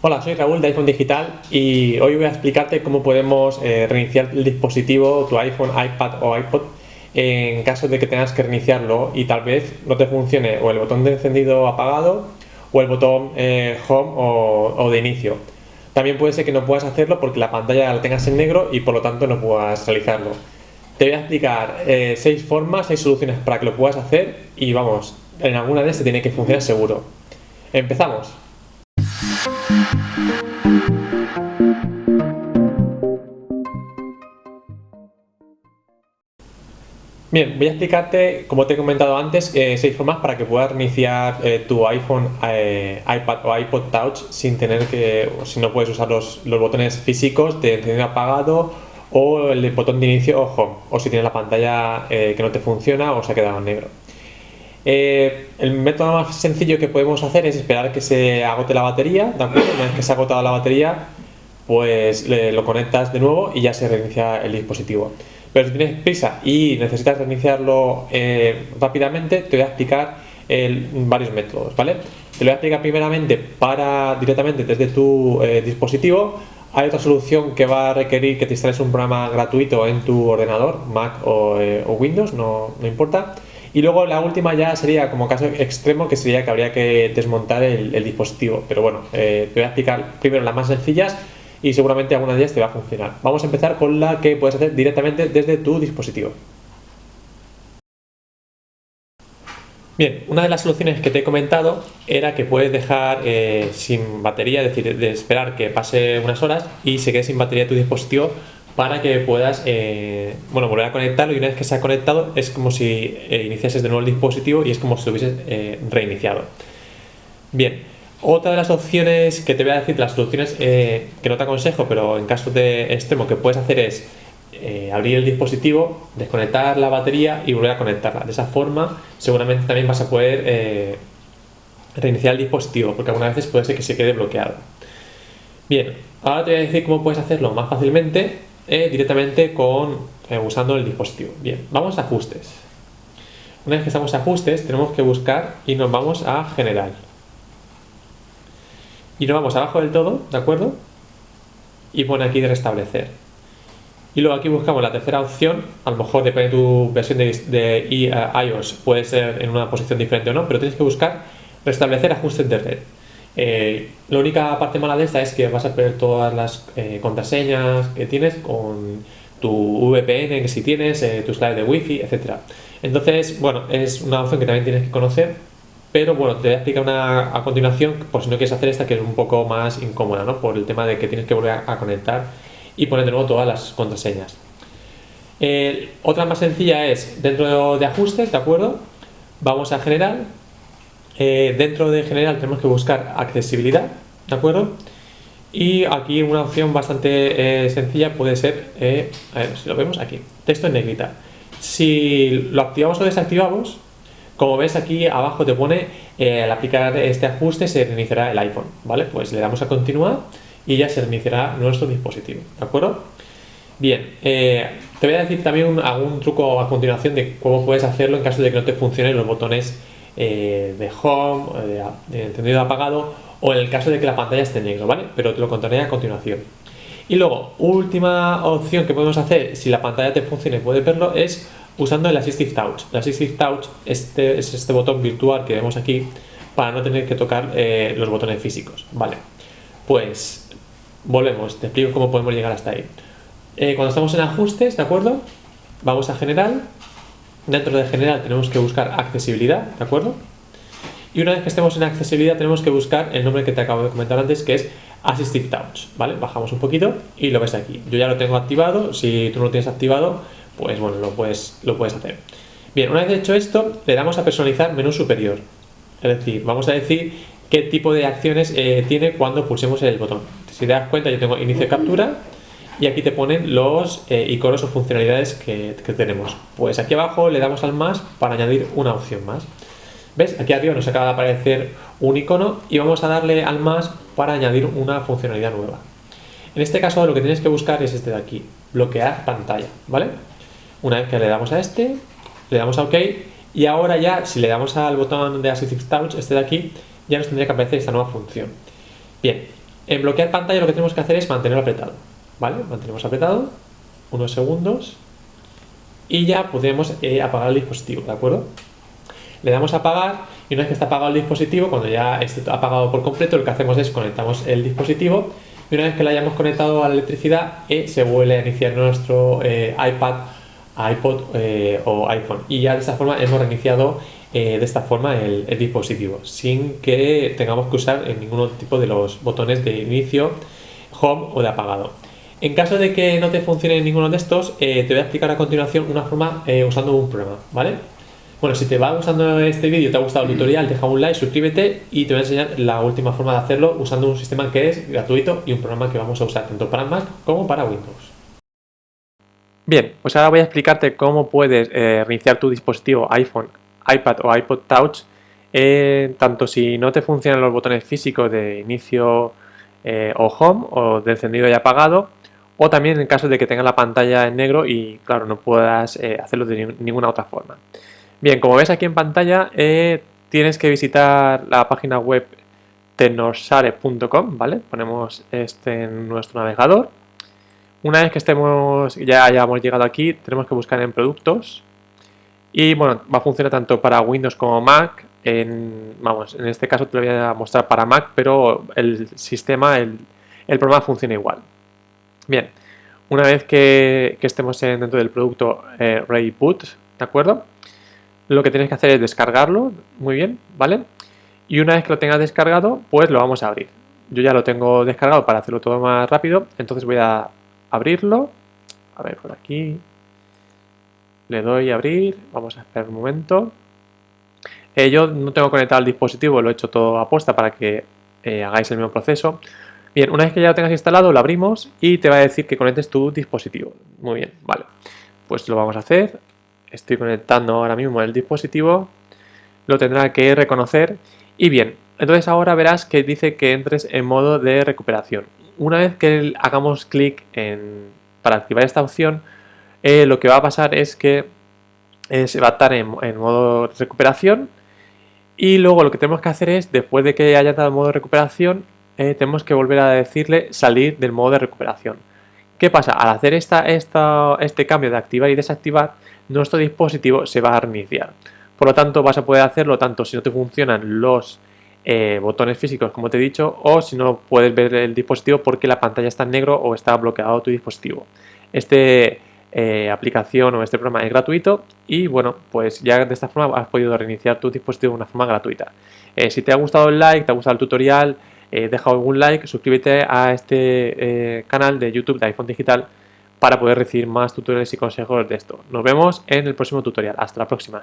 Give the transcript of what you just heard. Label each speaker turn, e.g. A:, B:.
A: Hola, soy Raúl de iPhone Digital y hoy voy a explicarte cómo podemos eh, reiniciar el dispositivo, tu iPhone, iPad o iPod en caso de que tengas que reiniciarlo y tal vez no te funcione o el botón de encendido apagado o el botón eh, Home o, de inicio. También puede ser que no puedas hacerlo porque la pantalla la tengas en negro y por lo tanto no puedas realizarlo. Te voy a explicar eh, seis formas, seis soluciones para que lo puedas hacer y vamos, en alguna de estas tiene que funcionar seguro. ¡Empezamos! Bien, voy a explicarte, como te he comentado antes, eh, seis formas para que puedas reiniciar eh, tu iPhone, eh, iPad o iPod Touch sin tener que, si no puedes usar los, botones físicos de encendido apagado o el botón de inicio o o si tienes la pantalla que no te funciona o se ha quedado en negro. El método más sencillo que podemos hacer es esperar que se agote la batería. Una vez que se ha agotado la batería, pues lo conectas de nuevo y ya se reinicia el dispositivo. Pero si tienes prisa y necesitas reiniciarlo eh, rápidamente, te voy a explicar varios métodos, ¿vale? Te lo voy a explicar primeramente para directamente desde tu eh, dispositivo. Hay otra solución que va a requerir que te instales un programa gratuito en tu ordenador, Mac o, eh, Windows, no, importa. Y luego la última ya sería como caso extremo, que sería que habría que desmontar el, dispositivo. Pero bueno, te voy a explicar primero las más sencillas y seguramente alguna de ellas te va a funcionar. Vamos a empezar con la que puedes hacer directamente desde tu dispositivo. Bien, una de las soluciones que te he comentado era que puedes dejar eh, sin batería, es decir, de esperar que pase unas horas y se quede sin batería tu dispositivo para que puedas eh, bueno, volver a conectarlo y una vez que se ha conectado es como si eh, iniciases de nuevo el dispositivo y es como si lo hubieses reiniciado. Bien, otra de las opciones que te voy a decir, las soluciones eh, que no te aconsejo, pero en caso de extremo que puedes hacer es eh, abrir el dispositivo, desconectar la batería y volver a conectarla. De esa forma seguramente también vas a poder eh, reiniciar el dispositivo, porque algunas veces puede ser que se quede bloqueado. Bien, ahora te voy a decir cómo puedes hacerlo más fácilmente directamente con usando el dispositivo. Bien, vamos a ajustes. Una vez que estamos en ajustes, tenemos que buscar y nos vamos a general y nos vamos abajo del todo, ¿de acuerdo? Y pone aquí de restablecer. Y luego aquí buscamos la tercera opción, a lo mejor depende de tu versión de, iOS, puede ser en una posición diferente o no, pero tienes que buscar restablecer ajustes de red. Eh, la única parte mala de esta es que vas a perder todas las eh, contraseñas que tienes con tu VPN, que si tienes, eh, tus claves de wifi, etc. Entonces, bueno, es una opción que también tienes que conocer pero bueno, te voy a explicar una a continuación, por si no quieres hacer esta, que es un poco más incómoda, ¿no? Por el tema de que tienes que volver a, conectar y poner de nuevo todas las contraseñas. Eh, otra más sencilla es dentro de ajustes, ¿de acuerdo? Vamos a general. Eh, dentro de general tenemos que buscar accesibilidad, ¿de acuerdo? Y aquí una opción bastante eh, sencilla puede ser, a ver si lo vemos aquí, texto en negrita. Si lo activamos o desactivamos, como ves aquí abajo te pone eh, al aplicar este ajuste se reiniciará el iPhone, ¿vale? Pues le damos a continuar y ya se reiniciará nuestro dispositivo, ¿de acuerdo? Bien, eh, te voy a decir también algún truco a continuación de cómo puedes hacerlo en caso de que no te funcionen los botones eh, de home, de encendido apagado o en el caso de que la pantalla esté negro, ¿vale? Pero te lo contaré a continuación. Y luego, última opción que podemos hacer si la pantalla te funciona y puedes verlo es usando el Assistive Touch. El Assistive Touch este, es este botón virtual que vemos aquí para no tener que tocar eh, los botones físicos. Vale, pues volvemos, te explico cómo podemos llegar hasta ahí. Eh, cuando estamos en ajustes, ¿de acuerdo? Vamos a general. Dentro de general tenemos que buscar accesibilidad, ¿de acuerdo? Y una vez que estemos en accesibilidad tenemos que buscar el nombre que te acabo de comentar antes que es Assistive Touch, ¿vale? Bajamos un poquito y lo ves aquí. Yo ya lo tengo activado, si tú no lo tienes activado, pues bueno, lo puedes, lo puedes hacer. Bien, una vez hecho esto, le damos a personalizar menú superior. Es decir, vamos a decir qué tipo de acciones eh, tiene cuando pulsemos el botón. Si te das cuenta, yo tengo inicio de captura y aquí te ponen los eh, iconos o funcionalidades que, tenemos. Pues aquí abajo le damos al más para añadir una opción más. ¿Ves? Aquí arriba nos acaba de aparecer un icono y vamos a darle al más para añadir una funcionalidad nueva. En este caso lo que tienes que buscar es este de aquí, bloquear pantalla, ¿vale? Una vez que le damos a este, le damos a OK y ahora ya si le damos al botón de Assistive Touch, este de aquí, ya nos tendría que aparecer esta nueva función. Bien, En bloquear pantalla lo que tenemos que hacer es mantenerlo apretado, ¿vale? Mantenemos apretado unos segundos y ya podemos eh, apagar el dispositivo, ¿de acuerdo? Le damos a apagar y una vez que está apagado el dispositivo, cuando ya esté apagado por completo, lo que hacemos es conectamos el dispositivo y una vez que lo hayamos conectado a la electricidad, eh, se vuelve a iniciar nuestro eh, iPad, iPod o iPhone y ya de esta forma hemos reiniciado de esta forma el, el, dispositivo sin que tengamos que usar ningún tipo de los botones de inicio, home o de apagado. En caso de que no te funcione ninguno de estos, eh, te voy a explicar a continuación una forma eh, usando un programa, ¿vale? Bueno, si te va gustando este vídeo, te ha gustado el tutorial, deja un like, suscríbete y te voy a enseñar la última forma de hacerlo usando un sistema que es gratuito y un programa que vamos a usar tanto para Mac como para Windows. Bien, pues ahora voy a explicarte cómo puedes eh, reiniciar tu dispositivo iPhone, iPad o iPod Touch tanto si no te funcionan los botones físicos de inicio o home o de encendido y apagado o también en caso de que tenga la pantalla en negro y claro no puedas eh, hacerlo de ninguna otra forma. Bien, como ves aquí en pantalla eh, tienes que visitar la página web tecnosare.com, ¿vale? Ponemos este en nuestro navegador. Una vez que estemos, ya hayamos llegado aquí, tenemos que buscar en productos y bueno, va a funcionar tanto para Windows como Mac. En, vamos, en este caso te lo voy a mostrar para Mac, pero el sistema, el programa funciona igual. Bien, una vez que, estemos dentro del producto eh, ¿de acuerdo? Lo que tienes que hacer es descargarlo, muy bien, ¿vale? Y una vez que lo tengas descargado, pues lo vamos a abrir. Yo ya lo tengo descargado para hacerlo todo más rápido, entonces voy a abrirlo. A ver, por aquí. Le doy a abrir, vamos a esperar un momento. Eh, yo no tengo conectado el dispositivo, lo he hecho todo a posta para que eh, hagáis el mismo proceso. Bien, una vez que ya lo tengas instalado, lo abrimos y te va a decir que conectes tu dispositivo. Muy bien, vale. Pues lo vamos a hacer. Estoy conectando ahora mismo el dispositivo. Lo tendrá que reconocer. Y bien, entonces ahora verás que dice que entres en modo de recuperación. Una vez que hagamos clic en, para activar esta opción, eh, lo que va a pasar es que eh, se va a estar en, en modo recuperación y luego lo que tenemos que hacer es, después de que haya dado modo de recuperación, eh, tenemos que volver a decirle salir del modo de recuperación. ¿Qué pasa? Al hacer esta, este cambio de activar y desactivar, nuestro dispositivo se va a reiniciar. Por lo tanto, vas a poder hacerlo tanto si no te funcionan los eh, botones físicos, como te he dicho, o si no puedes ver el dispositivo porque la pantalla está en negro o está bloqueado tu dispositivo. Este eh, aplicación o este programa es gratuito y bueno, pues ya de esta forma has podido reiniciar tu dispositivo de una forma gratuita. si te ha gustado el like, te ha gustado el tutorial, eh, deja algún like, suscríbete a este eh, canal de YouTube de iPhone Digital para poder recibir más tutoriales y consejos de esto. Nos vemos en el próximo tutorial. Hasta la próxima.